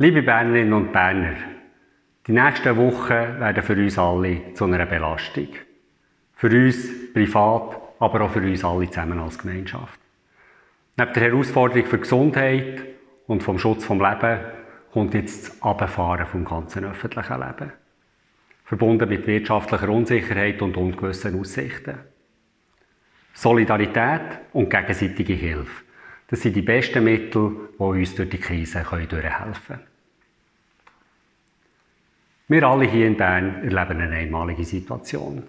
Liebe Bernerinnen und Berner, die nächsten Wochen werden für uns alle zu einer Belastung. Für uns privat, aber auch für uns alle zusammen als Gemeinschaft. Neben der Herausforderung für Gesundheit und vom Schutz vom Leben kommt jetzt das Abfahren vom ganzen öffentlichen Leben. Verbunden mit wirtschaftlicher Unsicherheit und ungewissen Aussichten. Solidarität und gegenseitige Hilfe. Das sind die besten Mittel, die uns durch die Krise durchhelfen können. Wir alle hier in Bern erleben eine einmalige Situation.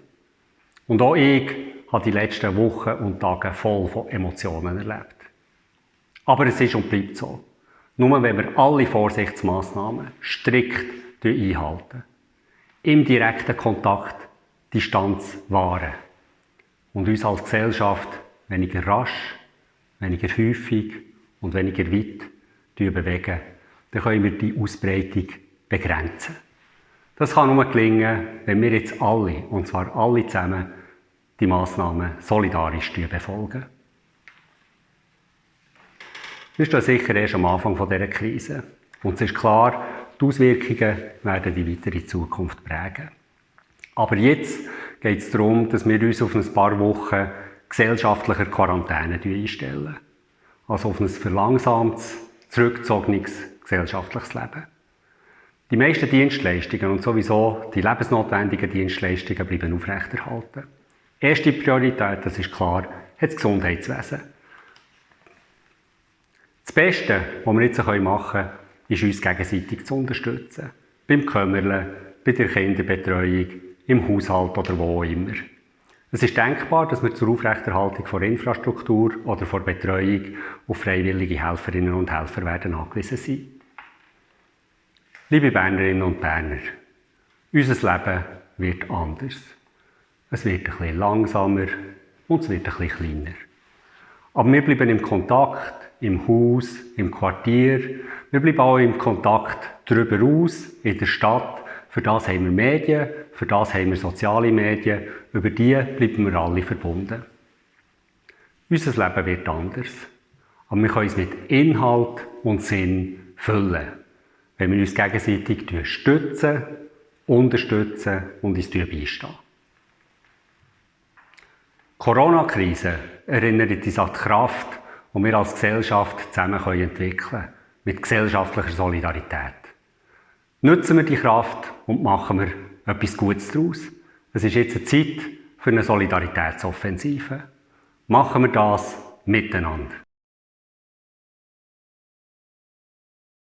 Und auch ich habe die letzten Wochen und Tage voll von Emotionen erlebt. Aber es ist und bleibt so. Nur wenn wir alle Vorsichtsmaßnahmen strikt einhalten, im direkten Kontakt Distanz wahren und uns als Gesellschaft weniger rasch, weniger häufig und weniger weit bewegen, dann können wir die Ausbreitung begrenzen. Das kann nur gelingen, wenn wir jetzt alle, und zwar alle zusammen, die Massnahmen solidarisch befolgen. Wir stehen sicher erst am Anfang dieser Krise. Und es ist klar, die Auswirkungen werden die weitere Zukunft prägen. Aber jetzt geht es darum, dass wir uns auf ein paar Wochen gesellschaftlicher Quarantäne einstellen. Also auf ein verlangsamtes, zurückgezogenes gesellschaftliches Leben. Die meisten Dienstleistungen und sowieso die lebensnotwendigen Dienstleistungen bleiben aufrechterhalten. Erste Priorität, das ist klar, hat das Gesundheitswesen. Das Beste, was wir jetzt machen können, ist uns gegenseitig zu unterstützen. Beim Kümmerle, bei der Kinderbetreuung, im Haushalt oder wo immer. Es ist denkbar, dass wir zur Aufrechterhaltung von Infrastruktur oder vor Betreuung auf freiwillige Helferinnen und Helfer werden angewiesen sein. Liebe Bernerinnen und Berner, unser Leben wird anders. Es wird ein bisschen langsamer und es wird ein bisschen kleiner. Aber wir bleiben im Kontakt, im Haus, im Quartier. Wir bleiben auch im Kontakt darüber aus, in der Stadt. Für das haben wir Medien, für das haben wir soziale Medien. Über die bleiben wir alle verbunden. Unser Leben wird anders. Aber wir können es mit Inhalt und Sinn füllen wenn wir uns gegenseitig stützen, unterstützen und uns beistehen. Die Corona-Krise erinnert uns an die Kraft, die wir als Gesellschaft zusammen entwickeln können, mit gesellschaftlicher Solidarität. Nutzen wir die Kraft und machen wir etwas Gutes daraus. Es ist jetzt eine Zeit für eine Solidaritätsoffensive. Machen wir das miteinander.